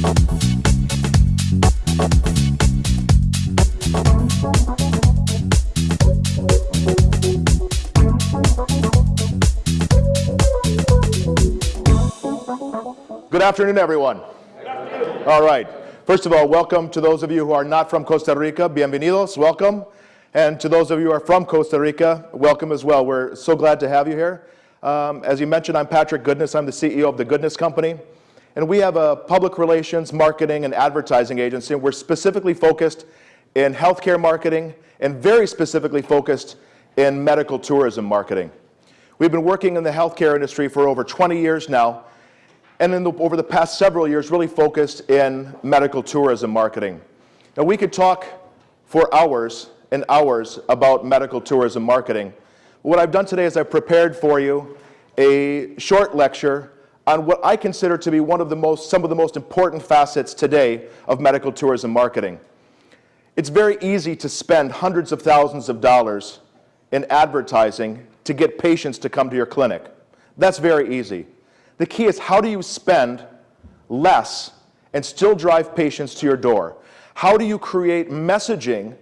Good afternoon, everyone. All right. First of all, welcome to those of you who are not from Costa Rica. Bienvenidos, welcome. And to those of you who are from Costa Rica, welcome as well. We're so glad to have you here. Um, as you mentioned, I'm Patrick Goodness. I'm the CEO of the Goodness Company. And we have a public relations, marketing, and advertising agency. We're specifically focused in healthcare marketing and very specifically focused in medical tourism marketing. We've been working in the healthcare industry for over 20 years now, and the, over the past several years really focused in medical tourism marketing. Now we could talk for hours and hours about medical tourism marketing. What I've done today is I've prepared for you a short lecture on what I consider to be one of the most, some of the most important facets today of medical tourism marketing. It's very easy to spend hundreds of thousands of dollars in advertising to get patients to come to your clinic. That's very easy. The key is how do you spend less and still drive patients to your door? How do you create messaging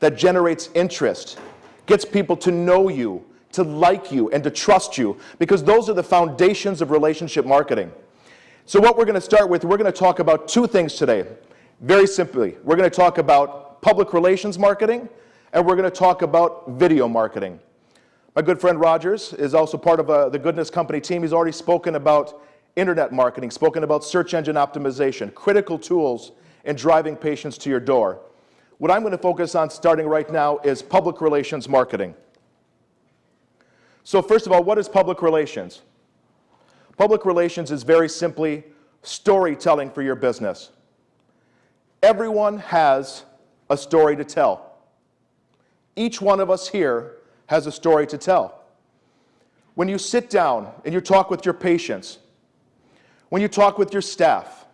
that generates interest, gets people to know you, to like you, and to trust you? Because those are the foundations of relationship marketing. So what we're going to start with, we're going to talk about two things today. Very simply, we're going to talk about public relations marketing, and we're going to talk about video marketing. My good friend Rogers is also part of uh, the Goodness Company team. He's already spoken about internet marketing, spoken about search engine optimization, critical tools in driving patients to your door. What I'm going to focus on starting right now is public relations marketing. So first of all, what is public relations? Public relations is very simply storytelling for your business. Everyone has a story to tell. Each one of us here has a story to tell. When you sit down and you talk with your patients, when you talk with your staff,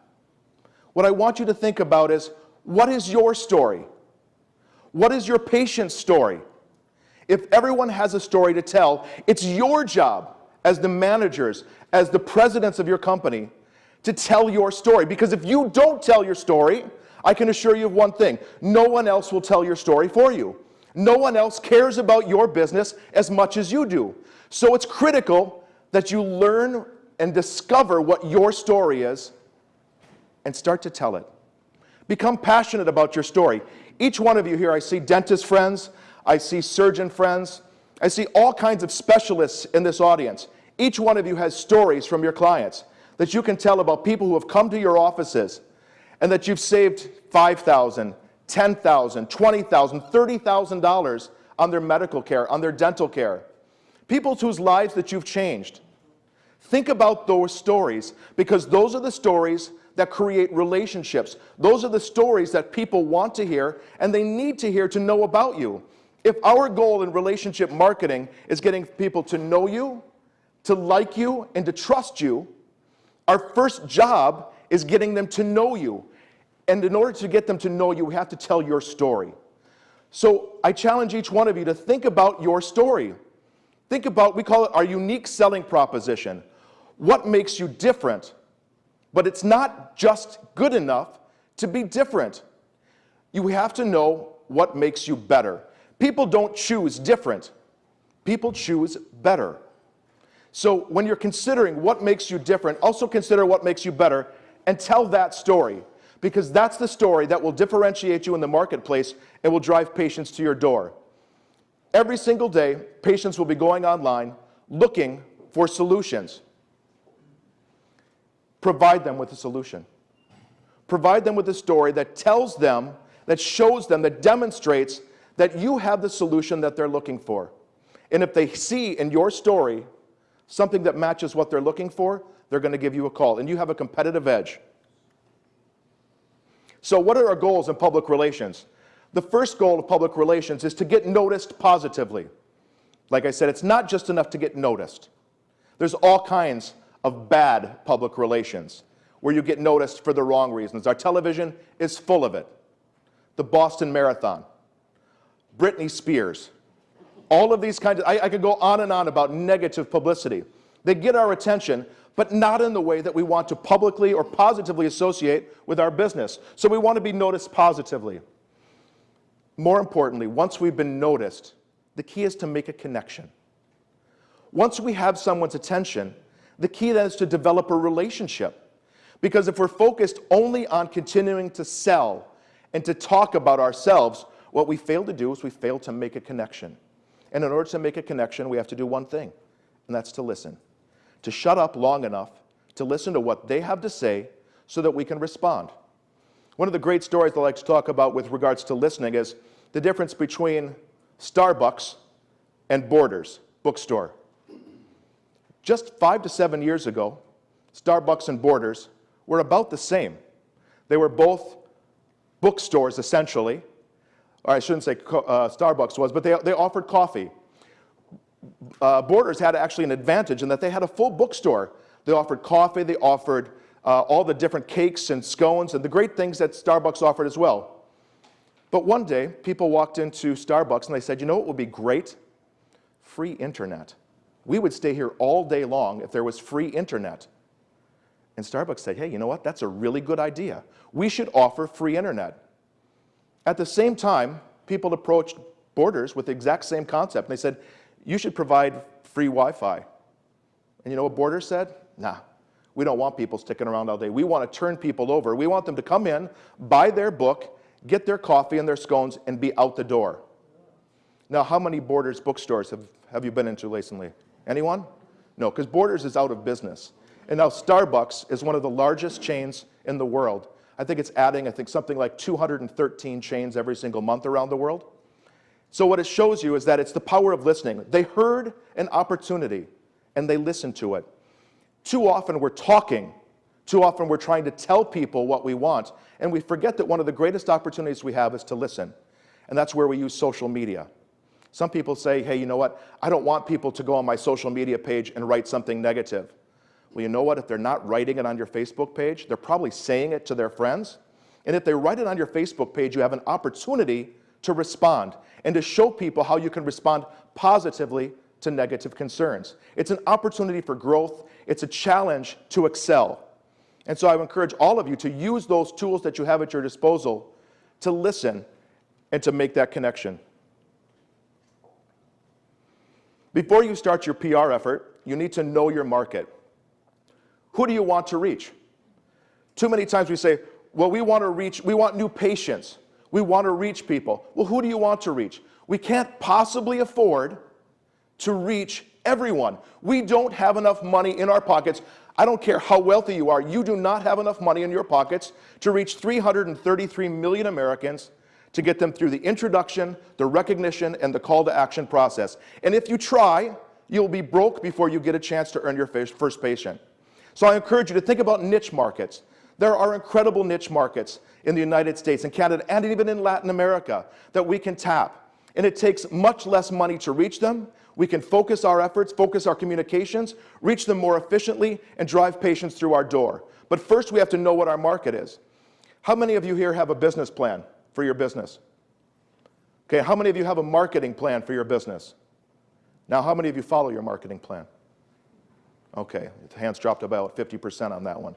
what I want you to think about is, what is your story? What is your patient's story? If everyone has a story to tell, it's your job as the managers, as the presidents of your company, to tell your story. Because if you don't tell your story, I can assure you of one thing, no one else will tell your story for you. No one else cares about your business as much as you do. So it's critical that you learn and discover what your story is and start to tell it. Become passionate about your story. Each one of you here, I see dentist friends, I see surgeon friends, I see all kinds of specialists in this audience. Each one of you has stories from your clients that you can tell about people who have come to your offices and that you've saved $5,000, $10,000, $20,000, $30,000 on their medical care, on their dental care. People whose lives that you've changed. Think about those stories because those are the stories that create relationships. Those are the stories that people want to hear and they need to hear to know about you. If our goal in relationship marketing is getting people to know you, to like you, and to trust you, our first job is getting them to know you. And in order to get them to know you, we have to tell your story. So I challenge each one of you to think about your story. Think about, we call it our unique selling proposition. What makes you different? But it's not just good enough to be different. You have to know what makes you better. People don't choose different. People choose better. So when you're considering what makes you different, also consider what makes you better and tell that story because that's the story that will differentiate you in the marketplace and will drive patients to your door. Every single day, patients will be going online looking for solutions. Provide them with a solution. Provide them with a story that tells them, that shows them, that demonstrates that you have the solution that they're looking for. And if they see in your story something that matches what they're looking for, they're going to give you a call. And you have a competitive edge. So what are our goals in public relations? The first goal of public relations is to get noticed positively. Like I said, it's not just enough to get noticed. There's all kinds of bad public relations where you get noticed for the wrong reasons. Our television is full of it. The Boston Marathon, Britney Spears, all of these kinds of, I, I could go on and on about negative publicity. They get our attention, but not in the way that we want to publicly or positively associate with our business. So we want to be noticed positively. More importantly, once we've been noticed, the key is to make a connection. Once we have someone's attention, the key then is to develop a relationship. Because if we're focused only on continuing to sell and to talk about ourselves, what we fail to do is we fail to make a connection. And in order to make a connection, we have to do one thing, and that's to listen. To shut up long enough to listen to what they have to say so that we can respond. One of the great stories I like to talk about with regards to listening is the difference between Starbucks and Borders bookstore. Just five to seven years ago, Starbucks and Borders were about the same. They were both bookstores, essentially. Or I shouldn't say uh, Starbucks was, but they, they offered coffee. Uh, Borders had actually an advantage in that they had a full bookstore. They offered coffee, they offered uh, all the different cakes and scones and the great things that Starbucks offered as well. But one day, people walked into Starbucks and they said, you know what would be great? Free internet. We would stay here all day long if there was free internet. And Starbucks said, hey, you know what? That's a really good idea. We should offer free internet. At the same time, people approached Borders with the exact same concept. And they said, you should provide free Wi-Fi. And you know what Borders said? Nah, we don't want people sticking around all day. We want to turn people over. We want them to come in, buy their book, get their coffee and their scones, and be out the door. Now, how many Borders bookstores have, have you been into recently? Anyone? No, because Borders is out of business. And now Starbucks is one of the largest chains in the world. I think it's adding, I think, something like 213 chains every single month around the world. So what it shows you is that it's the power of listening. They heard an opportunity and they listened to it. Too often we're talking. Too often we're trying to tell people what we want. And we forget that one of the greatest opportunities we have is to listen. And that's where we use social media. Some people say, hey, you know what? I don't want people to go on my social media page and write something negative. Well, you know what? If they're not writing it on your Facebook page, they're probably saying it to their friends. And if they write it on your Facebook page, you have an opportunity to respond and to show people how you can respond positively to negative concerns. It's an opportunity for growth. It's a challenge to excel. And so I encourage all of you to use those tools that you have at your disposal to listen and to make that connection. Before you start your PR effort, you need to know your market. Who do you want to reach? Too many times we say, well, we want to reach, we want new patients. We want to reach people. Well, who do you want to reach? We can't possibly afford to reach everyone. We don't have enough money in our pockets. I don't care how wealthy you are, you do not have enough money in your pockets to reach 333 million Americans to get them through the introduction, the recognition, and the call to action process. And if you try, you'll be broke before you get a chance to earn your first patient. So I encourage you to think about niche markets. There are incredible niche markets in the United States and Canada and even in Latin America that we can tap. And it takes much less money to reach them. We can focus our efforts, focus our communications, reach them more efficiently, and drive patients through our door. But first, we have to know what our market is. How many of you here have a business plan? for your business? Okay, how many of you have a marketing plan for your business? Now, how many of you follow your marketing plan? Okay, hands dropped about 50% on that one.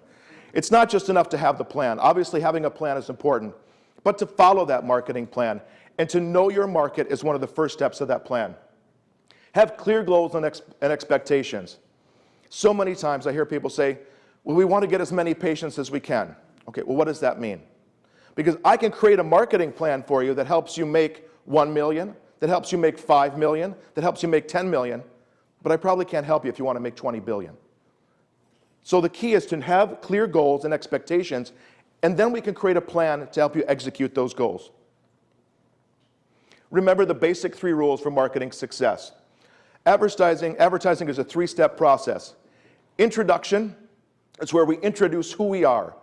It's not just enough to have the plan. Obviously, having a plan is important, but to follow that marketing plan and to know your market is one of the first steps of that plan. Have clear goals and, ex and expectations. So many times I hear people say, well, we want to get as many patients as we can. Okay, well, what does that mean? Because I can create a marketing plan for you that helps you make 1 million, that helps you make 5 million, that helps you make 10 million, but I probably can't help you if you want to make 20 billion. So the key is to have clear goals and expectations, and then we can create a plan to help you execute those goals. Remember the basic three rules for marketing success. Advertising, advertising is a three-step process. Introduction is where we introduce who we are,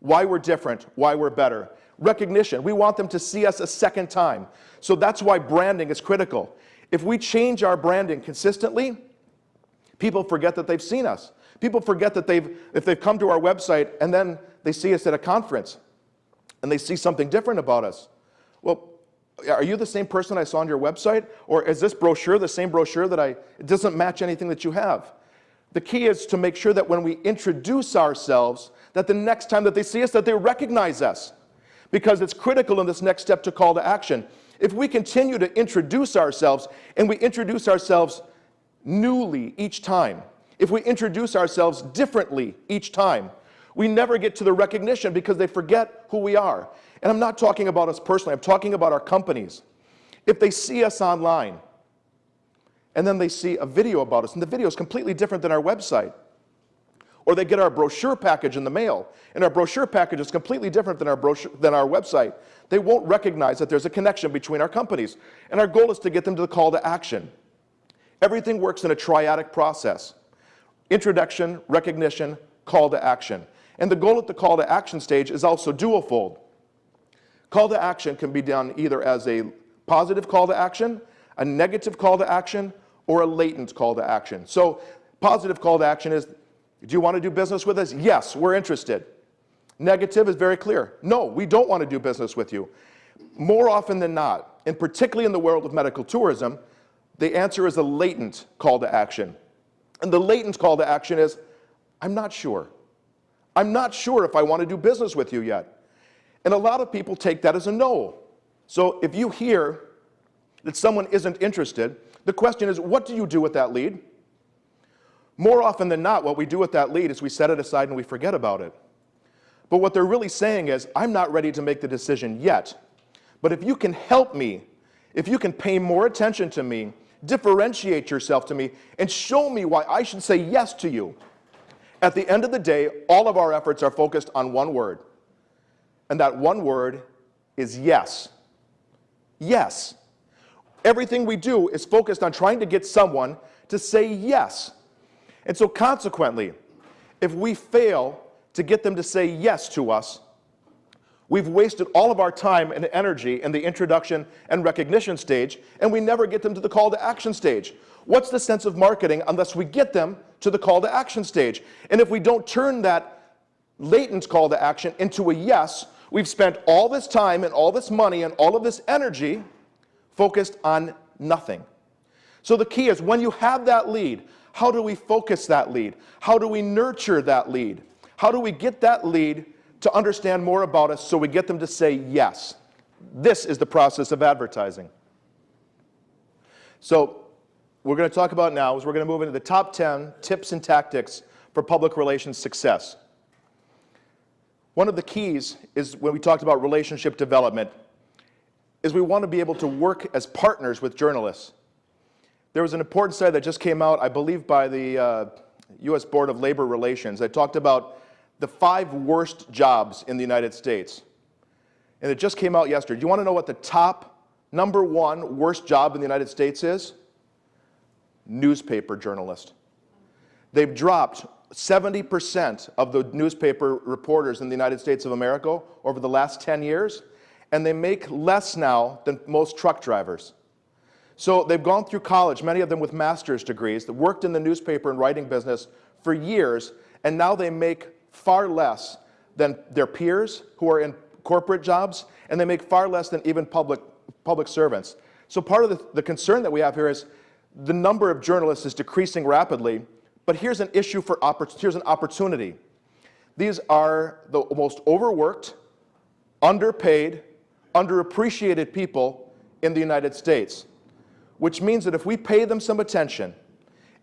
why we're different, why we're better. Recognition, we want them to see us a second time. So that's why branding is critical. If we change our branding consistently, people forget that they've seen us. People forget that they've, if they've come to our website and then they see us at a conference and they see something different about us. Well, are you the same person I saw on your website? Or is this brochure the same brochure that I, it doesn't match anything that you have? The key is to make sure that when we introduce ourselves, that the next time that they see us, that they recognize us. Because it's critical in this next step to call to action. If we continue to introduce ourselves, and we introduce ourselves newly each time, if we introduce ourselves differently each time, we never get to the recognition because they forget who we are. And I'm not talking about us personally, I'm talking about our companies. If they see us online, and then they see a video about us, and the video is completely different than our website, or they get our brochure package in the mail, and our brochure package is completely different than our, brochure, than our website, they won't recognize that there's a connection between our companies. And our goal is to get them to the call to action. Everything works in a triadic process. Introduction, recognition, call to action. And the goal at the call to action stage is also dual-fold. Call to action can be done either as a positive call to action, a negative call to action, or a latent call to action. So positive call to action is, do you want to do business with us? Yes, we're interested. Negative is very clear. No, we don't want to do business with you. More often than not, and particularly in the world of medical tourism, the answer is a latent call to action. And the latent call to action is, I'm not sure. I'm not sure if I want to do business with you yet. And a lot of people take that as a no. So if you hear that someone isn't interested, the question is, what do you do with that lead? More often than not, what we do with that lead is we set it aside and we forget about it. But what they're really saying is, I'm not ready to make the decision yet. But if you can help me, if you can pay more attention to me, differentiate yourself to me, and show me why I should say yes to you, at the end of the day, all of our efforts are focused on one word. And that one word is yes. Yes. Everything we do is focused on trying to get someone to say yes. And so consequently, if we fail to get them to say yes to us, we've wasted all of our time and energy in the introduction and recognition stage, and we never get them to the call to action stage. What's the sense of marketing unless we get them to the call to action stage? And if we don't turn that latent call to action into a yes, we've spent all this time and all this money and all of this energy focused on nothing. So the key is when you have that lead, how do we focus that lead? How do we nurture that lead? How do we get that lead to understand more about us so we get them to say yes? This is the process of advertising. So we're going to talk about now is we're going to move into the top 10 tips and tactics for public relations success. One of the keys is when we talked about relationship development is we want to be able to work as partners with journalists. There was an important study that just came out, I believe, by the uh, U.S. Board of Labor Relations that talked about the five worst jobs in the United States. And it just came out yesterday. Do you want to know what the top number one worst job in the United States is? Newspaper journalist. They've dropped 70% of the newspaper reporters in the United States of America over the last 10 years and they make less now than most truck drivers. So they've gone through college, many of them with master's degrees, that worked in the newspaper and writing business for years, and now they make far less than their peers who are in corporate jobs, and they make far less than even public, public servants. So part of the, the concern that we have here is the number of journalists is decreasing rapidly, but here's an issue for, here's an opportunity. These are the most overworked, underpaid, underappreciated people in the United States, which means that if we pay them some attention,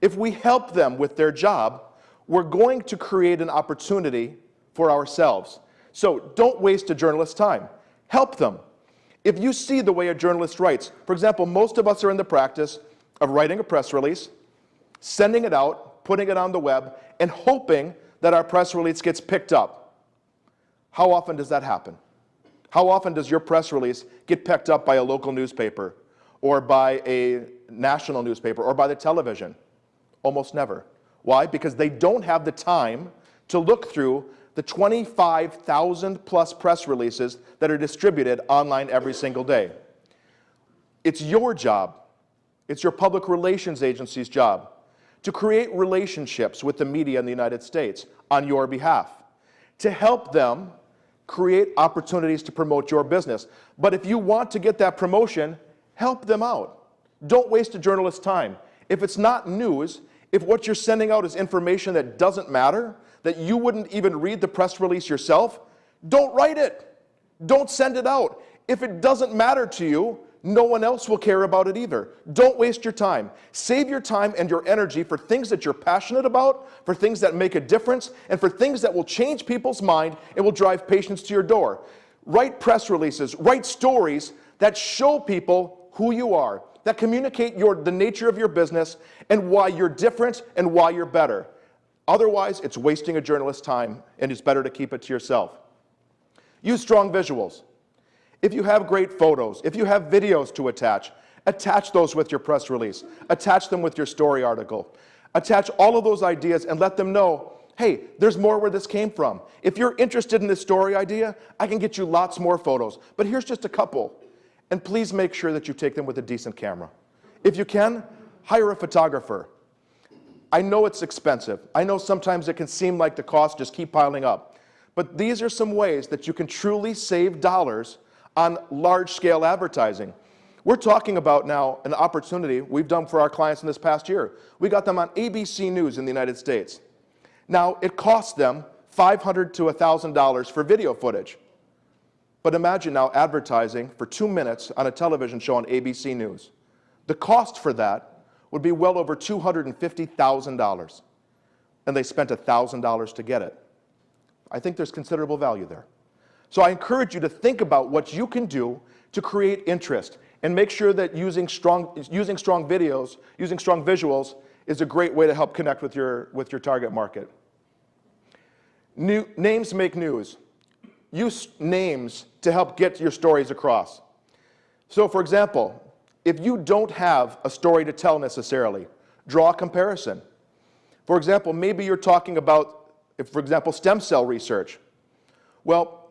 if we help them with their job, we're going to create an opportunity for ourselves. So don't waste a journalist's time. Help them. If you see the way a journalist writes, for example, most of us are in the practice of writing a press release, sending it out, putting it on the web, and hoping that our press release gets picked up. How often does that happen? How often does your press release get picked up by a local newspaper or by a national newspaper or by the television? Almost never. Why? Because they don't have the time to look through the 25,000 plus press releases that are distributed online every single day. It's your job, it's your public relations agency's job to create relationships with the media in the United States on your behalf, to help them create opportunities to promote your business. But if you want to get that promotion, help them out. Don't waste a journalist's time. If it's not news, if what you're sending out is information that doesn't matter, that you wouldn't even read the press release yourself, don't write it. Don't send it out. If it doesn't matter to you, no one else will care about it either. Don't waste your time. Save your time and your energy for things that you're passionate about, for things that make a difference, and for things that will change people's mind and will drive patients to your door. Write press releases, write stories that show people who you are, that communicate your, the nature of your business and why you're different and why you're better. Otherwise, it's wasting a journalist's time and it's better to keep it to yourself. Use strong visuals. If you have great photos, if you have videos to attach, attach those with your press release. Attach them with your story article. Attach all of those ideas and let them know, hey, there's more where this came from. If you're interested in this story idea, I can get you lots more photos, but here's just a couple. And please make sure that you take them with a decent camera. If you can, hire a photographer. I know it's expensive. I know sometimes it can seem like the costs just keep piling up. But these are some ways that you can truly save dollars on large-scale advertising. We're talking about now an opportunity we've done for our clients in this past year. We got them on ABC News in the United States. Now, it costs them 500 to $1,000 for video footage. But imagine now advertising for two minutes on a television show on ABC News. The cost for that would be well over $250,000. And they spent $1,000 to get it. I think there's considerable value there. So I encourage you to think about what you can do to create interest and make sure that using strong, using strong videos, using strong visuals is a great way to help connect with your, with your target market. New, names make news. Use names to help get your stories across. So for example, if you don't have a story to tell necessarily, draw a comparison. For example, maybe you're talking about, if, for example, stem cell research. Well,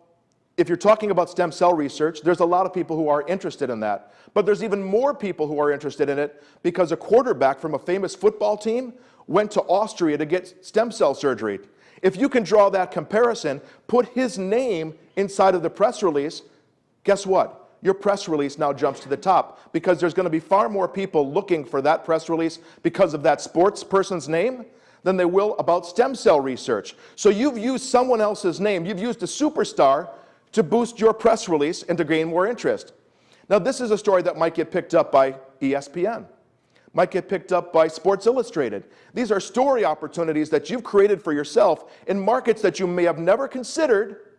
if you're talking about stem cell research, there's a lot of people who are interested in that. But there's even more people who are interested in it because a quarterback from a famous football team went to Austria to get stem cell surgery. If you can draw that comparison, put his name inside of the press release, guess what? Your press release now jumps to the top because there's going to be far more people looking for that press release because of that sports person's name than they will about stem cell research. So you've used someone else's name, you've used a superstar to boost your press release and to gain more interest. Now this is a story that might get picked up by ESPN, might get picked up by Sports Illustrated. These are story opportunities that you've created for yourself in markets that you may have never considered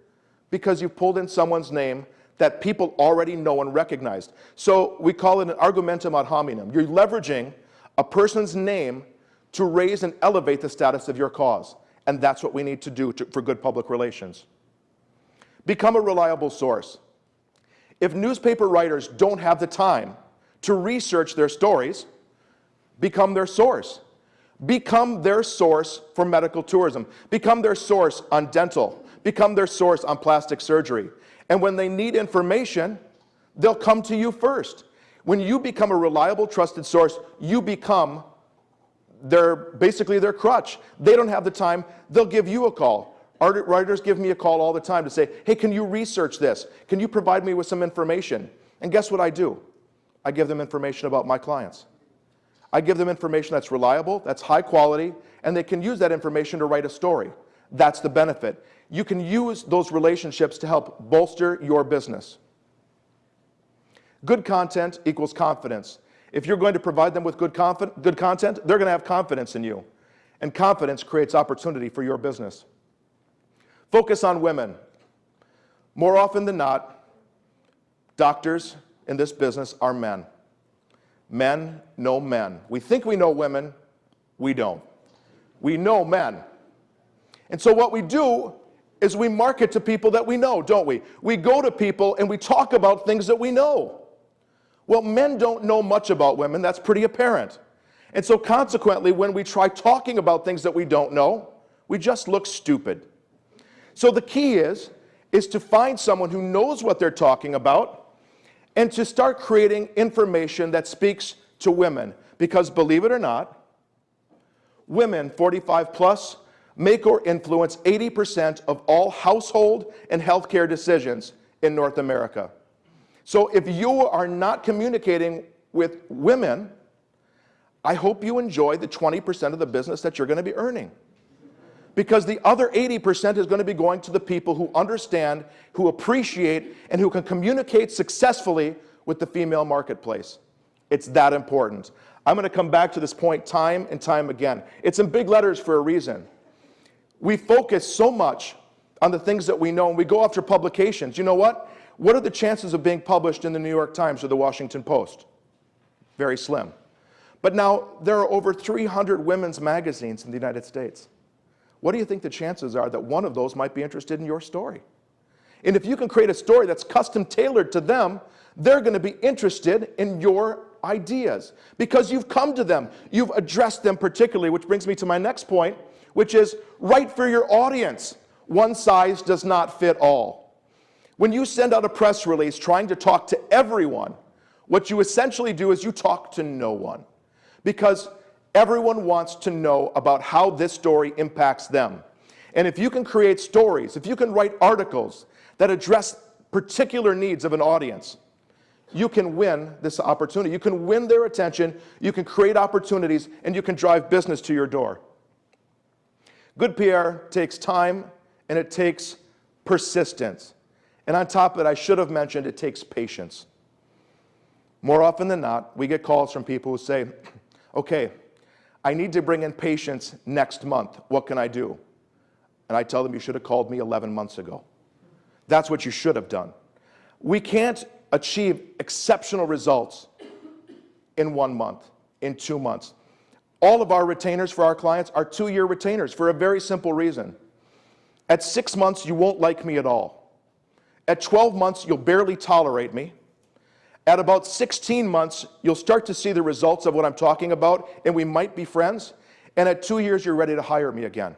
because you've pulled in someone's name that people already know and recognize. So we call it an argumentum ad hominem. You're leveraging a person's name to raise and elevate the status of your cause. And that's what we need to do to, for good public relations. Become a reliable source. If newspaper writers don't have the time to research their stories, become their source. Become their source for medical tourism. Become their source on dental. Become their source on plastic surgery. And when they need information, they'll come to you first. When you become a reliable, trusted source, you become their, basically their crutch. They don't have the time, they'll give you a call. Art Writers give me a call all the time to say, hey, can you research this? Can you provide me with some information? And guess what I do? I give them information about my clients. I give them information that's reliable, that's high quality, and they can use that information to write a story. That's the benefit. You can use those relationships to help bolster your business. Good content equals confidence. If you're going to provide them with good, good content, they're going to have confidence in you. And confidence creates opportunity for your business. Focus on women. More often than not, doctors in this business are men. Men know men. We think we know women, we don't. We know men. And so what we do is we market to people that we know, don't we? We go to people and we talk about things that we know. Well, men don't know much about women, that's pretty apparent. And so consequently, when we try talking about things that we don't know, we just look stupid. So the key is, is to find someone who knows what they're talking about and to start creating information that speaks to women. Because believe it or not, women 45 plus make or influence 80% of all household and healthcare decisions in North America. So if you are not communicating with women, I hope you enjoy the 20% of the business that you're going to be earning. Because the other 80% is going to be going to the people who understand, who appreciate, and who can communicate successfully with the female marketplace. It's that important. I'm going to come back to this point time and time again. It's in big letters for a reason. We focus so much on the things that we know, and we go after publications. You know what? What are the chances of being published in the New York Times or the Washington Post? Very slim. But now, there are over 300 women's magazines in the United States. What do you think the chances are that one of those might be interested in your story? And if you can create a story that's custom tailored to them, they're going to be interested in your ideas because you've come to them, you've addressed them particularly, which brings me to my next point, which is write for your audience. One size does not fit all. When you send out a press release trying to talk to everyone, what you essentially do is you talk to no one because everyone wants to know about how this story impacts them. And if you can create stories, if you can write articles that address particular needs of an audience, you can win this opportunity. You can win their attention, you can create opportunities, and you can drive business to your door. Good PR takes time and it takes persistence. And on top of it, I should have mentioned it takes patience. More often than not, we get calls from people who say, okay, I need to bring in patients next month. What can I do? And I tell them you should have called me 11 months ago. That's what you should have done. We can't achieve exceptional results in one month, in two months. All of our retainers for our clients are two-year retainers for a very simple reason. At six months, you won't like me at all. At 12 months, you'll barely tolerate me. At about 16 months, you'll start to see the results of what I'm talking about, and we might be friends. And at two years, you're ready to hire me again.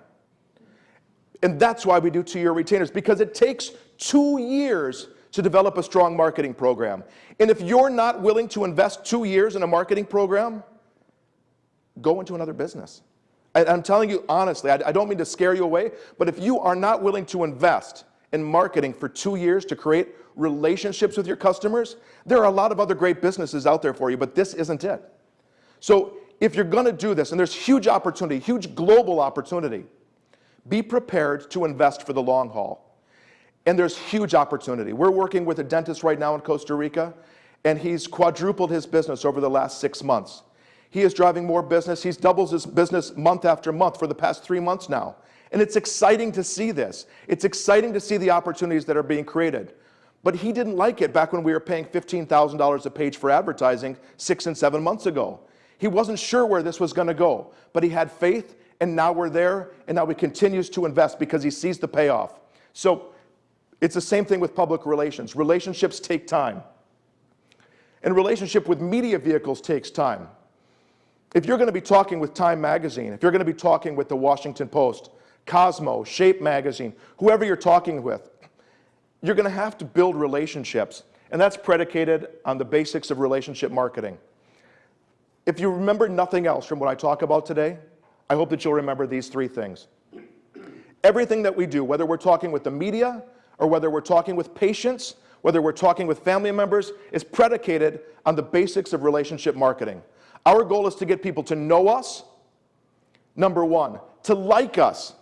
And that's why we do two-year retainers, because it takes two years to develop a strong marketing program. And if you're not willing to invest two years in a marketing program, go into another business. And I'm telling you honestly, I don't mean to scare you away, but if you are not willing to invest in marketing for two years to create relationships with your customers, there are a lot of other great businesses out there for you, but this isn't it. So if you're gonna do this, and there's huge opportunity, huge global opportunity, be prepared to invest for the long haul. And there's huge opportunity. We're working with a dentist right now in Costa Rica, and he's quadrupled his business over the last six months. He is driving more business. He's doubles his business month after month for the past three months now. And it's exciting to see this. It's exciting to see the opportunities that are being created. But he didn't like it back when we were paying $15,000 a page for advertising six and seven months ago. He wasn't sure where this was going to go, but he had faith, and now we're there, and now he continues to invest because he sees the payoff. So it's the same thing with public relations. Relationships take time. And relationship with media vehicles takes time. If you're going to be talking with Time Magazine, if you're going to be talking with the Washington Post, Cosmo, Shape Magazine, whoever you're talking with, you're going to have to build relationships. And that's predicated on the basics of relationship marketing. If you remember nothing else from what I talk about today, I hope that you'll remember these three things. Everything that we do, whether we're talking with the media, or whether we're talking with patients, whether we're talking with family members, is predicated on the basics of relationship marketing. Our goal is to get people to know us, number one, to like us.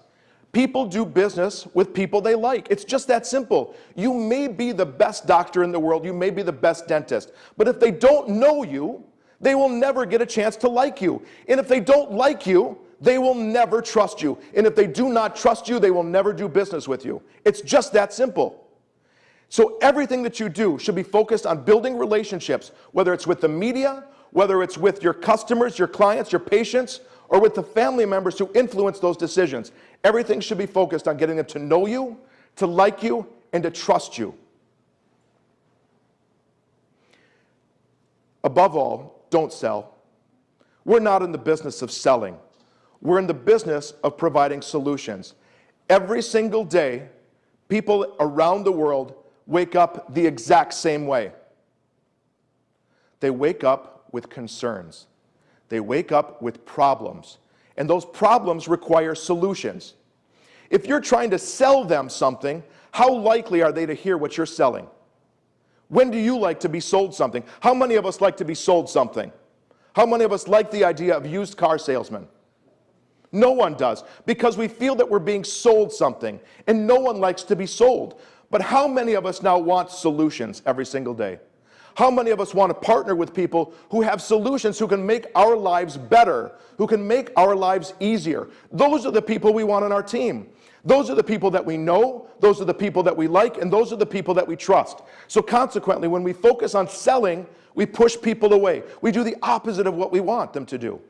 People do business with people they like. It's just that simple. You may be the best doctor in the world, you may be the best dentist, but if they don't know you, they will never get a chance to like you. And if they don't like you, they will never trust you. And if they do not trust you, they will never do business with you. It's just that simple. So everything that you do should be focused on building relationships, whether it's with the media, whether it's with your customers, your clients, your patients, or with the family members who influence those decisions. Everything should be focused on getting them to know you, to like you, and to trust you. Above all, don't sell. We're not in the business of selling. We're in the business of providing solutions. Every single day, people around the world wake up the exact same way. They wake up with concerns. They wake up with problems. And those problems require solutions. If you're trying to sell them something, how likely are they to hear what you're selling? When do you like to be sold something? How many of us like to be sold something? How many of us like the idea of used car salesmen? No one does, because we feel that we're being sold something, and no one likes to be sold. But how many of us now want solutions every single day? How many of us want to partner with people who have solutions, who can make our lives better, who can make our lives easier? Those are the people we want on our team. Those are the people that we know, those are the people that we like, and those are the people that we trust. So consequently, when we focus on selling, we push people away. We do the opposite of what we want them to do.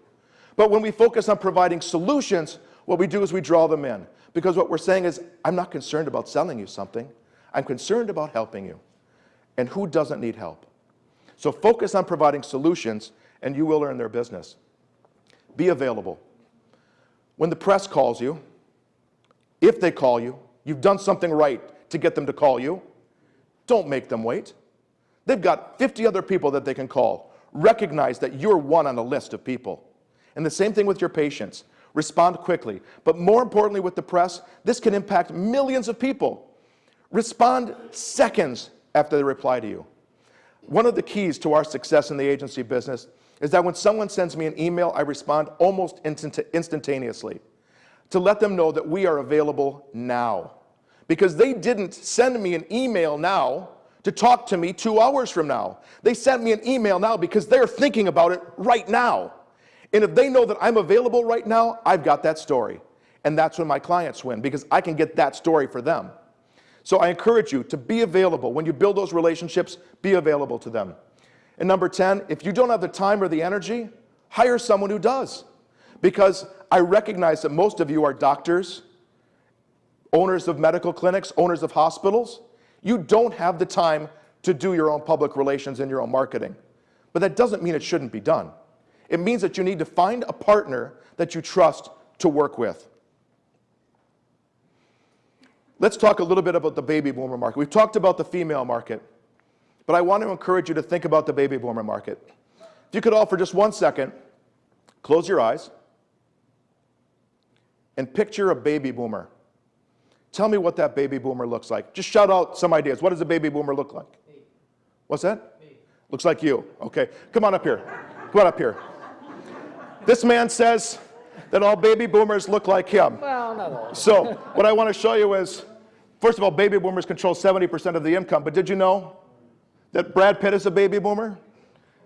But when we focus on providing solutions, what we do is we draw them in. Because what we're saying is, I'm not concerned about selling you something. I'm concerned about helping you. And who doesn't need help? So focus on providing solutions and you will earn their business. Be available. When the press calls you, if they call you, you've done something right to get them to call you, don't make them wait. They've got 50 other people that they can call. Recognize that you're one on a list of people. And the same thing with your patients. Respond quickly. But more importantly with the press, this can impact millions of people. Respond seconds after they reply to you. One of the keys to our success in the agency business is that when someone sends me an email, I respond almost instant instantaneously to let them know that we are available now. Because they didn't send me an email now to talk to me two hours from now. They sent me an email now because they're thinking about it right now. And if they know that I'm available right now, I've got that story. And that's when my clients win because I can get that story for them. So I encourage you to be available. When you build those relationships, be available to them. And number 10, if you don't have the time or the energy, hire someone who does. Because I recognize that most of you are doctors, owners of medical clinics, owners of hospitals. You don't have the time to do your own public relations and your own marketing. But that doesn't mean it shouldn't be done. It means that you need to find a partner that you trust to work with. Let's talk a little bit about the baby boomer market. We've talked about the female market, but I want to encourage you to think about the baby boomer market. If you could all, for just one second, close your eyes and picture a baby boomer. Tell me what that baby boomer looks like. Just shout out some ideas. What does a baby boomer look like? Me. What's that? Me. Looks like you. Okay, come on up here. Come on up here. This man says that all baby boomers look like him. Well, not all. So what I want to show you is, first of all, baby boomers control 70% of the income, but did you know that Brad Pitt is a baby boomer?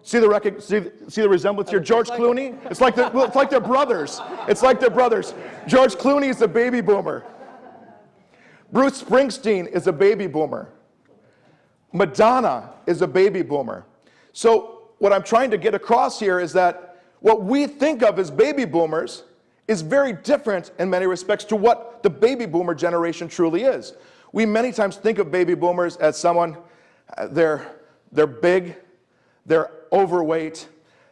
See the, see, see the resemblance here? George Clooney? It's like, the, well, it's like they're brothers. It's like they're brothers. George Clooney is a baby boomer. Bruce Springsteen is a baby boomer. Madonna is a baby boomer. So what I'm trying to get across here is that what we think of as baby boomers is very different in many respects to what the baby boomer generation truly is. We many times think of baby boomers as someone, uh, they're, they're big, they're overweight,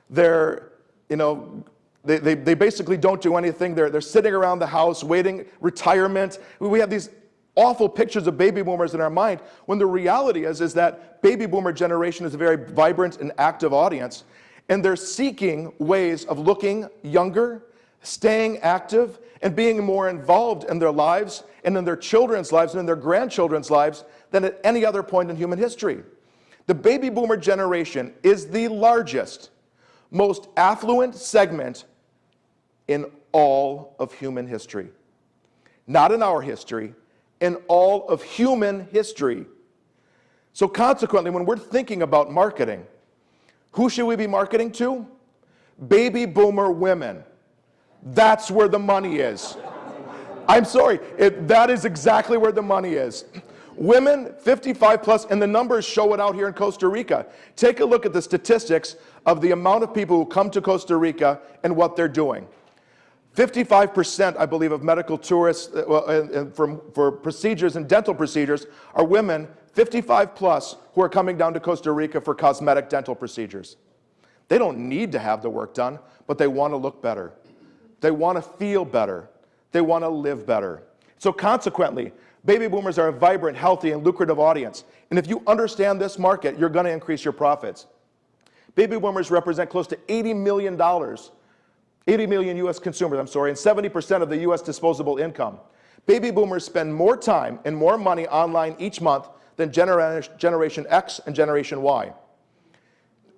they're, you know, they, they, they basically don't do anything. They're, they're sitting around the house waiting retirement. We have these awful pictures of baby boomers in our mind when the reality is, is that baby boomer generation is a very vibrant and active audience and they're seeking ways of looking younger, staying active, and being more involved in their lives and in their children's lives and in their grandchildren's lives than at any other point in human history. The baby boomer generation is the largest, most affluent segment in all of human history. Not in our history, in all of human history. So consequently, when we're thinking about marketing, who should we be marketing to? Baby boomer women. That's where the money is. I'm sorry, it, that is exactly where the money is. Women 55 plus, and the numbers show it out here in Costa Rica. Take a look at the statistics of the amount of people who come to Costa Rica and what they're doing. 55%, I believe, of medical tourists uh, well, for, for procedures and dental procedures are women 55 plus who are coming down to Costa Rica for cosmetic dental procedures. They don't need to have the work done, but they want to look better. They want to feel better. They want to live better. So consequently, baby boomers are a vibrant, healthy, and lucrative audience. And if you understand this market, you're going to increase your profits. Baby boomers represent close to $80 million, 80 million US consumers, I'm sorry, and 70% of the US disposable income. Baby boomers spend more time and more money online each month than Generation X and Generation Y.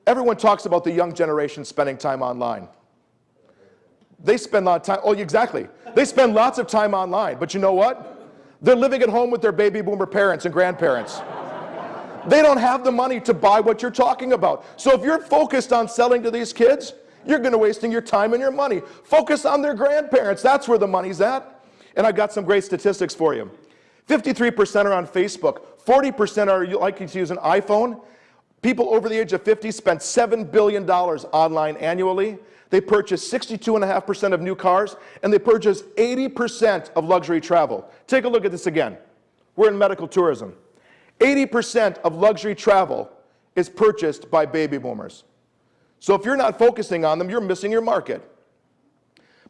Everyone talks about the young generation spending time online. They spend a lot of time, oh, exactly. They spend lots of time online, but you know what? They're living at home with their baby boomer parents and grandparents. They don't have the money to buy what you're talking about. So if you're focused on selling to these kids, you're to wasting your time and your money. Focus on their grandparents. That's where the money's at. And I've got some great statistics for you. 53% are on Facebook. 40% are likely to use an iPhone. People over the age of 50 spend $7 billion online annually. They purchase 62.5% of new cars, and they purchase 80% of luxury travel. Take a look at this again. We're in medical tourism. 80% of luxury travel is purchased by baby boomers. So if you're not focusing on them, you're missing your market.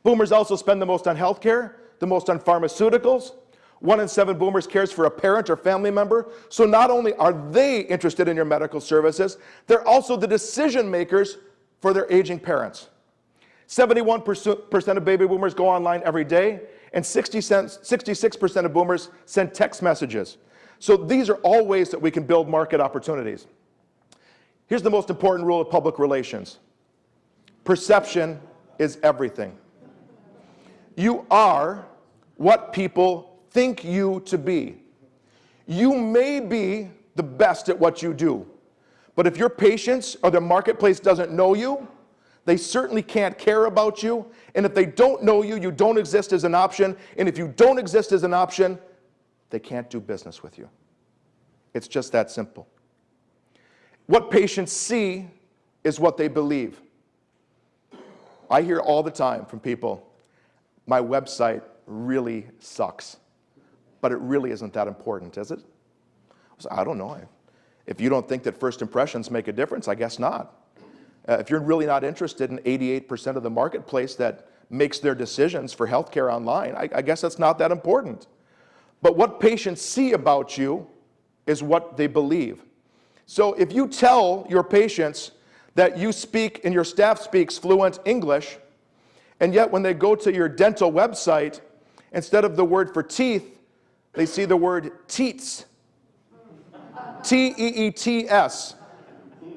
Boomers also spend the most on healthcare, the most on pharmaceuticals. One in seven boomers cares for a parent or family member. So not only are they interested in your medical services, they're also the decision makers for their aging parents. 71% of baby boomers go online every day, and 66% of boomers send text messages. So these are all ways that we can build market opportunities. Here's the most important rule of public relations. Perception is everything. You are what people think you to be. You may be the best at what you do, but if your patients or the marketplace doesn't know you, they certainly can't care about you. And if they don't know you, you don't exist as an option. And if you don't exist as an option, they can't do business with you. It's just that simple. What patients see is what they believe. I hear all the time from people, my website really sucks, but it really isn't that important, is it? I don't know. If you don't think that first impressions make a difference, I guess not. Uh, if you're really not interested in 88% of the marketplace that makes their decisions for healthcare online, I, I guess that's not that important. But what patients see about you is what they believe. So if you tell your patients that you speak and your staff speaks fluent English, and yet when they go to your dental website, instead of the word for teeth, they see the word teats. T-E-E-T-S.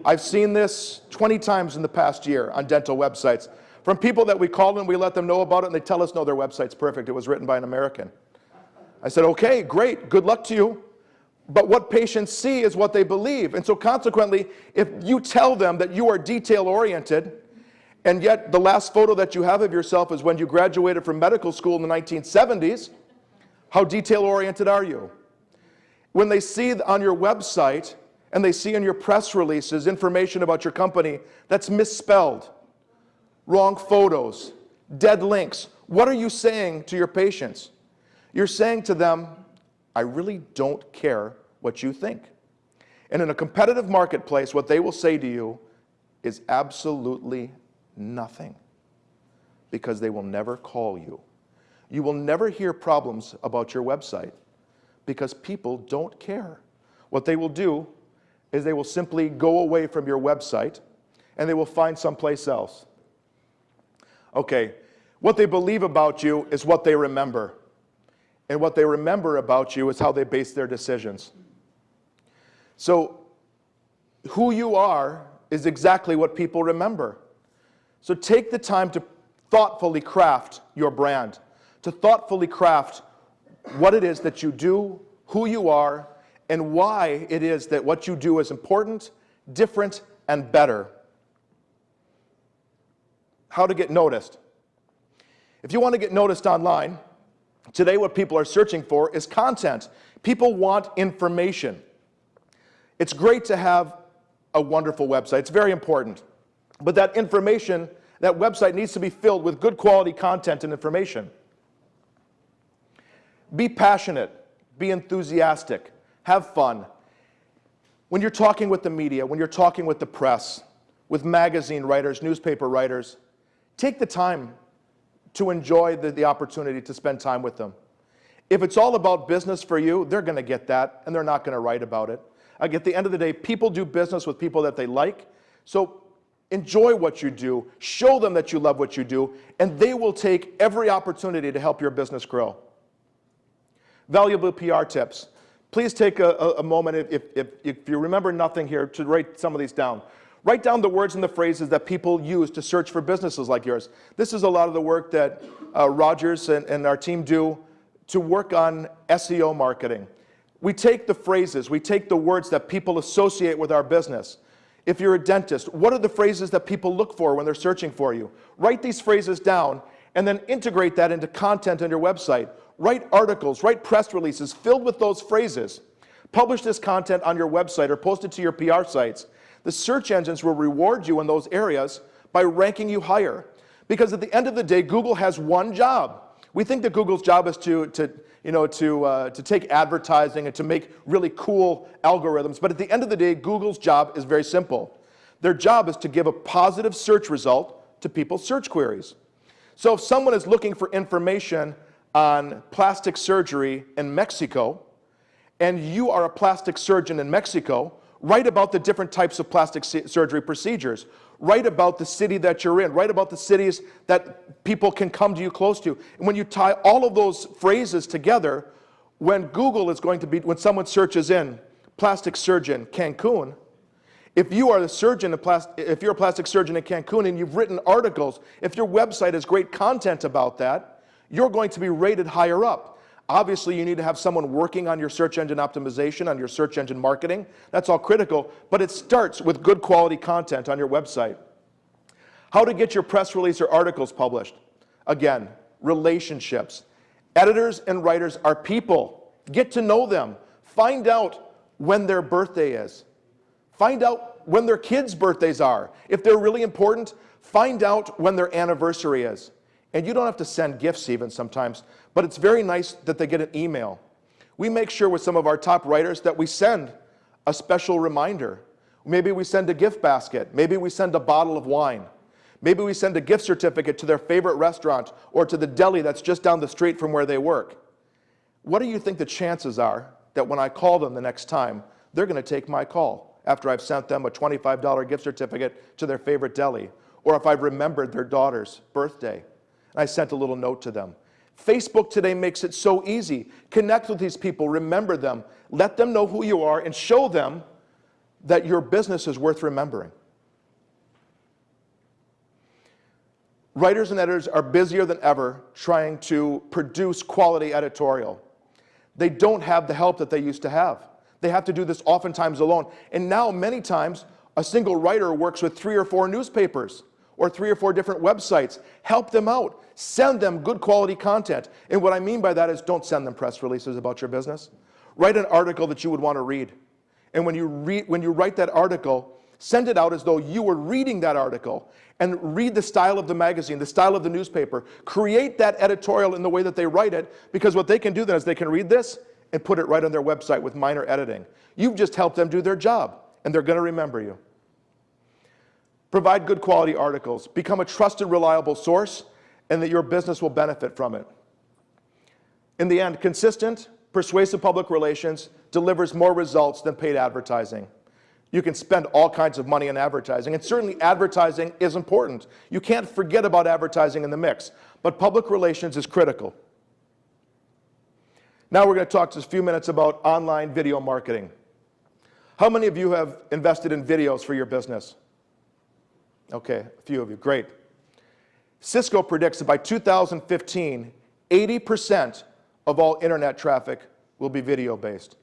I've seen this 20 times in the past year on dental websites. From people that we call and we let them know about it and they tell us, no, their website's perfect. It was written by an American. I said, okay, great, good luck to you. But what patients see is what they believe. And so consequently, if you tell them that you are detail oriented, and yet the last photo that you have of yourself is when you graduated from medical school in the 1970s, how detail oriented are you? When they see on your website and they see in your press releases information about your company that's misspelled, wrong photos, dead links. What are you saying to your patients? You're saying to them, I really don't care what you think. And in a competitive marketplace, what they will say to you is absolutely nothing because they will never call you. You will never hear problems about your website because people don't care. What they will do is they will simply go away from your website and they will find someplace else. Okay, what they believe about you is what they remember. And what they remember about you is how they base their decisions. So who you are is exactly what people remember. So take the time to thoughtfully craft your brand, to thoughtfully craft what it is that you do, who you are, and why it is that what you do is important, different, and better. How to get noticed. If you want to get noticed online, today what people are searching for is content. People want information. It's great to have a wonderful website. It's very important. But that information, that website needs to be filled with good quality content and information. Be passionate. Be enthusiastic have fun. When you're talking with the media, when you're talking with the press, with magazine writers, newspaper writers, take the time to enjoy the, the opportunity to spend time with them. If it's all about business for you, they're going to get that, and they're not going to write about it. Like at the end of the day, people do business with people that they like, so enjoy what you do, show them that you love what you do, and they will take every opportunity to help your business grow. Valuable PR tips. Please take a, a moment, if, if, if you remember nothing here, to write some of these down. Write down the words and the phrases that people use to search for businesses like yours. This is a lot of the work that uh, Rogers and, and our team do to work on SEO marketing. We take the phrases, we take the words that people associate with our business. If you're a dentist, what are the phrases that people look for when they're searching for you? Write these phrases down and then integrate that into content on your website. Write articles, write press releases filled with those phrases. Publish this content on your website or post it to your PR sites. The search engines will reward you in those areas by ranking you higher. Because at the end of the day, Google has one job. We think that Google's job is to, to, you know, to, uh, to take advertising and to make really cool algorithms. But at the end of the day, Google's job is very simple. Their job is to give a positive search result to people's search queries. So if someone is looking for information on plastic surgery in Mexico, and you are a plastic surgeon in Mexico, write about the different types of plastic surgery procedures. Write about the city that you're in. Write about the cities that people can come to you close to. And when you tie all of those phrases together, when Google is going to be, when someone searches in plastic surgeon Cancun, if you are the surgeon, if you're a plastic surgeon in Cancun and you've written articles, if your website has great content about that, you're going to be rated higher up. Obviously, you need to have someone working on your search engine optimization, on your search engine marketing. That's all critical, but it starts with good quality content on your website. How to get your press release or articles published. Again, relationships. Editors and writers are people. Get to know them. Find out when their birthday is. Find out when their kids' birthdays are. If they're really important, find out when their anniversary is. And you don't have to send gifts even sometimes, but it's very nice that they get an email. We make sure with some of our top writers that we send a special reminder. Maybe we send a gift basket. Maybe we send a bottle of wine. Maybe we send a gift certificate to their favorite restaurant or to the deli that's just down the street from where they work. What do you think the chances are that when I call them the next time, they're going to take my call after I've sent them a $25 gift certificate to their favorite deli or if I've remembered their daughter's birthday? I sent a little note to them. Facebook today makes it so easy. Connect with these people, remember them, let them know who you are, and show them that your business is worth remembering. Writers and editors are busier than ever trying to produce quality editorial. They don't have the help that they used to have. They have to do this oftentimes alone. And now, many times, a single writer works with three or four newspapers or three or four different websites. Help them out. Send them good quality content. And what I mean by that is don't send them press releases about your business. Write an article that you would want to read. And when you, when you write that article, send it out as though you were reading that article and read the style of the magazine, the style of the newspaper. Create that editorial in the way that they write it because what they can do then is they can read this and put it right on their website with minor editing. You've just helped them do their job and they're going to remember you. Provide good quality articles. Become a trusted, reliable source, and that your business will benefit from it. In the end, consistent, persuasive public relations delivers more results than paid advertising. You can spend all kinds of money on advertising, and certainly advertising is important. You can't forget about advertising in the mix, but public relations is critical. Now we're going to talk just a few minutes about online video marketing. How many of you have invested in videos for your business? Okay, a few of you, great. Cisco predicts that by 2015, 80% of all internet traffic will be video-based.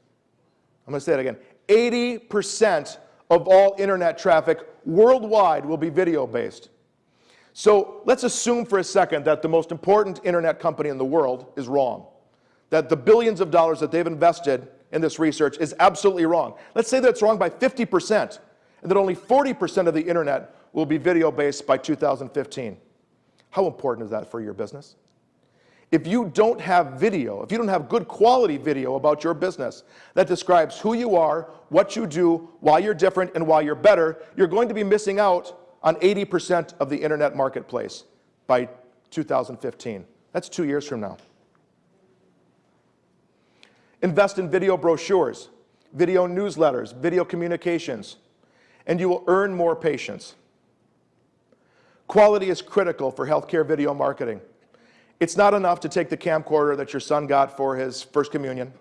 I'm to say it again. 80% of all internet traffic worldwide will be video-based. So let's assume for a second that the most important internet company in the world is wrong. That the billions of dollars that they've invested in this research is absolutely wrong. Let's say that it's wrong by 50%, and that only 40% of the internet will be video-based by 2015. How important is that for your business? If you don't have video, if you don't have good quality video about your business that describes who you are, what you do, why you're different, and why you're better, you're going to be missing out on 80% of the internet marketplace by 2015. That's two years from now. Invest in video brochures, video newsletters, video communications, and you will earn more patients. Quality is critical for healthcare video marketing. It's not enough to take the camcorder that your son got for his first communion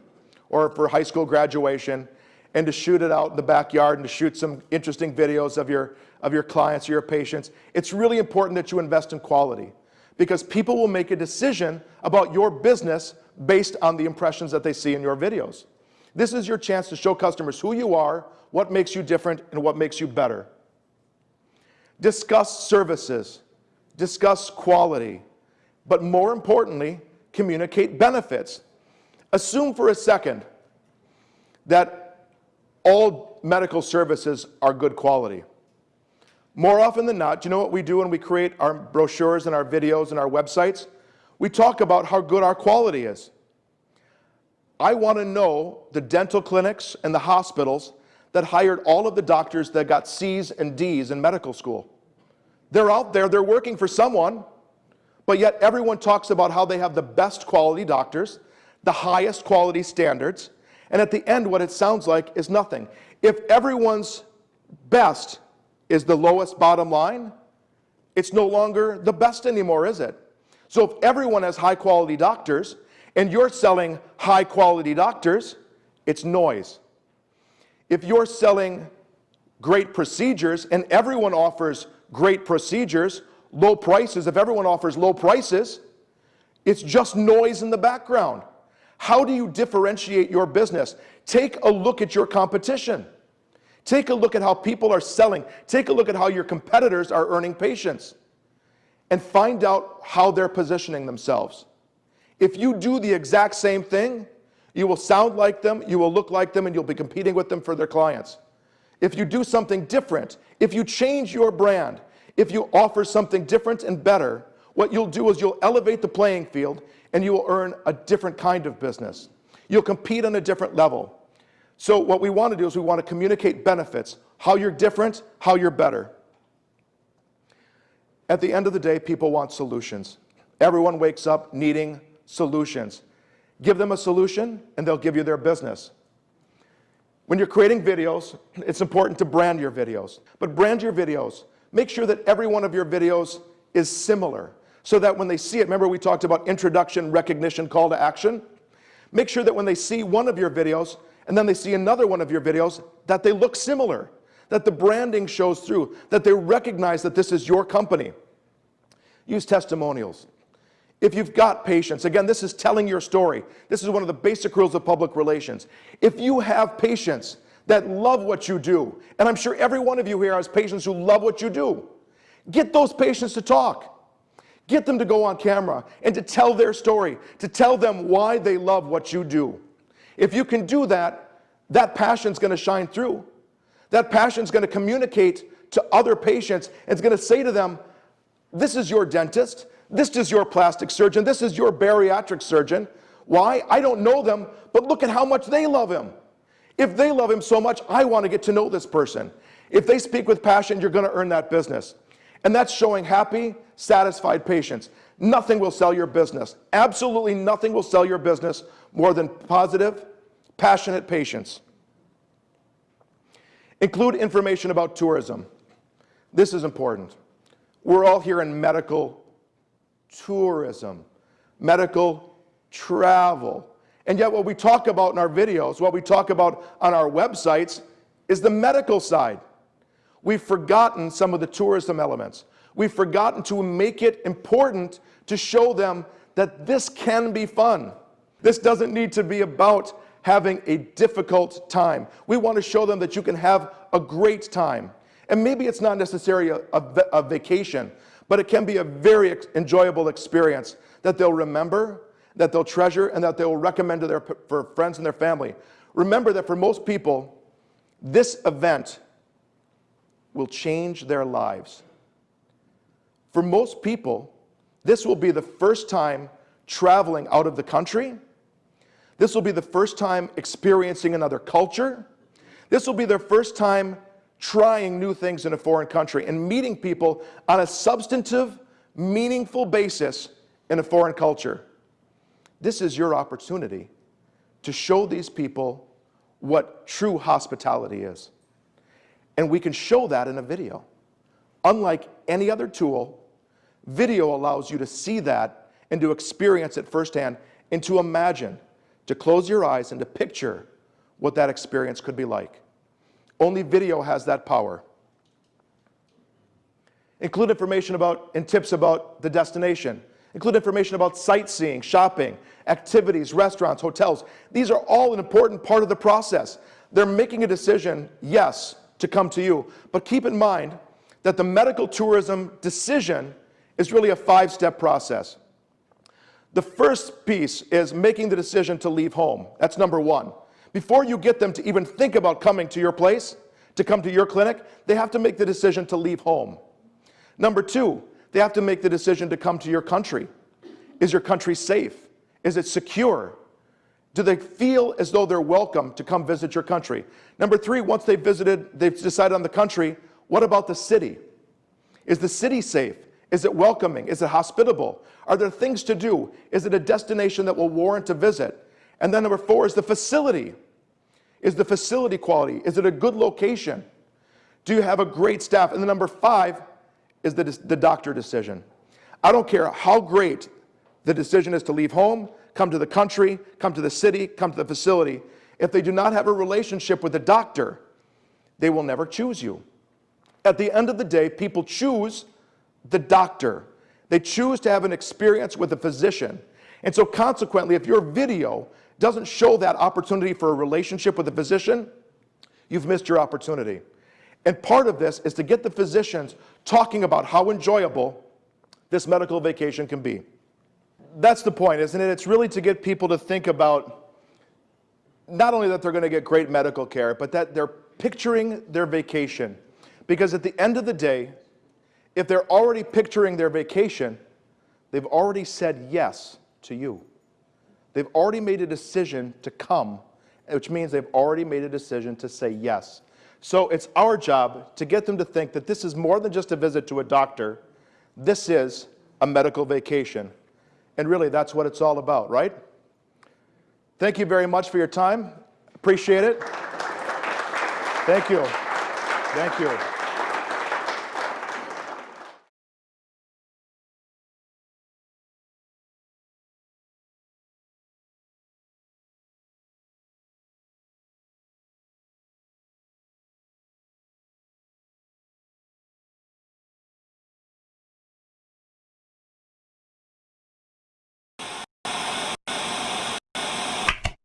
or for high school graduation and to shoot it out in the backyard and to shoot some interesting videos of your, of your clients or your patients. It's really important that you invest in quality because people will make a decision about your business based on the impressions that they see in your videos. This is your chance to show customers who you are, what makes you different, and what makes you better. Discuss services, discuss quality, but more importantly, communicate benefits. Assume for a second that all medical services are good quality. More often than not, you know what we do when we create our brochures and our videos and our websites? We talk about how good our quality is. I want to know the dental clinics and the hospitals that hired all of the doctors that got C's and D's in medical school. They're out there, they're working for someone, but yet everyone talks about how they have the best quality doctors, the highest quality standards, and at the end what it sounds like is nothing. If everyone's best is the lowest bottom line, it's no longer the best anymore, is it? So if everyone has high quality doctors and you're selling high quality doctors, it's noise. If you're selling great procedures and everyone offers great procedures, low prices, if everyone offers low prices, it's just noise in the background. How do you differentiate your business? Take a look at your competition. Take a look at how people are selling. Take a look at how your competitors are earning patients and find out how they're positioning themselves. If you do the exact same thing, you will sound like them, you will look like them, and you'll be competing with them for their clients. If you do something different, if you change your brand, if you offer something different and better, what you'll do is you'll elevate the playing field and you will earn a different kind of business. You'll compete on a different level. So what we want to do is we want to communicate benefits, how you're different, how you're better. At the end of the day, people want solutions. Everyone wakes up needing solutions. Give them a solution and they'll give you their business. When you're creating videos, it's important to brand your videos. But brand your videos. Make sure that every one of your videos is similar so that when they see it, remember we talked about introduction, recognition, call to action? Make sure that when they see one of your videos and then they see another one of your videos, that they look similar, that the branding shows through, that they recognize that this is your company. Use testimonials. If you've got patients, again, this is telling your story. This is one of the basic rules of public relations. If you have patients that love what you do, and I'm sure every one of you here has patients who love what you do, get those patients to talk. Get them to go on camera and to tell their story, to tell them why they love what you do. If you can do that, that passion's gonna shine through. That passion's gonna communicate to other patients. and It's gonna say to them, this is your dentist, this is your plastic surgeon. This is your bariatric surgeon. Why? I don't know them, but look at how much they love him. If they love him so much, I want to get to know this person. If they speak with passion, you're going to earn that business. And that's showing happy, satisfied patients. Nothing will sell your business. Absolutely nothing will sell your business more than positive, passionate patients. Include information about tourism. This is important. We're all here in medical tourism, medical travel. And yet what we talk about in our videos, what we talk about on our websites is the medical side. We've forgotten some of the tourism elements. We've forgotten to make it important to show them that this can be fun. This doesn't need to be about having a difficult time. We want to show them that you can have a great time. And maybe it's not necessarily a, a, a vacation, but it can be a very enjoyable experience that they'll remember, that they'll treasure, and that they'll recommend to their for friends and their family. Remember that for most people, this event will change their lives. For most people, this will be the first time traveling out of the country. This will be the first time experiencing another culture. This will be their first time trying new things in a foreign country and meeting people on a substantive, meaningful basis in a foreign culture. This is your opportunity to show these people what true hospitality is. And we can show that in a video. Unlike any other tool, video allows you to see that and to experience it firsthand and to imagine, to close your eyes and to picture what that experience could be like. Only video has that power. Include information about and tips about the destination. Include information about sightseeing, shopping, activities, restaurants, hotels. These are all an important part of the process. They're making a decision, yes, to come to you. But keep in mind that the medical tourism decision is really a five-step process. The first piece is making the decision to leave home. That's number one. Before you get them to even think about coming to your place, to come to your clinic, they have to make the decision to leave home. Number two, they have to make the decision to come to your country. Is your country safe? Is it secure? Do they feel as though they're welcome to come visit your country? Number three, once they've visited, they've decided on the country, what about the city? Is the city safe? Is it welcoming? Is it hospitable? Are there things to do? Is it a destination that will warrant a visit? And then number four is the facility. Is the facility quality? Is it a good location? Do you have a great staff? And the number five is the, the doctor decision. I don't care how great the decision is to leave home, come to the country, come to the city, come to the facility. If they do not have a relationship with the doctor, they will never choose you. At the end of the day, people choose the doctor. They choose to have an experience with a physician. And so consequently, if your video doesn't show that opportunity for a relationship with a physician, you've missed your opportunity. And part of this is to get the physicians talking about how enjoyable this medical vacation can be. That's the point, isn't it? It's really to get people to think about not only that they're going to get great medical care, but that they're picturing their vacation. Because at the end of the day, if they're already picturing their vacation, they've already said yes to you. They've already made a decision to come, which means they've already made a decision to say yes. So it's our job to get them to think that this is more than just a visit to a doctor. This is a medical vacation. And really, that's what it's all about, right? Thank you very much for your time. Appreciate it. Thank you. Thank you.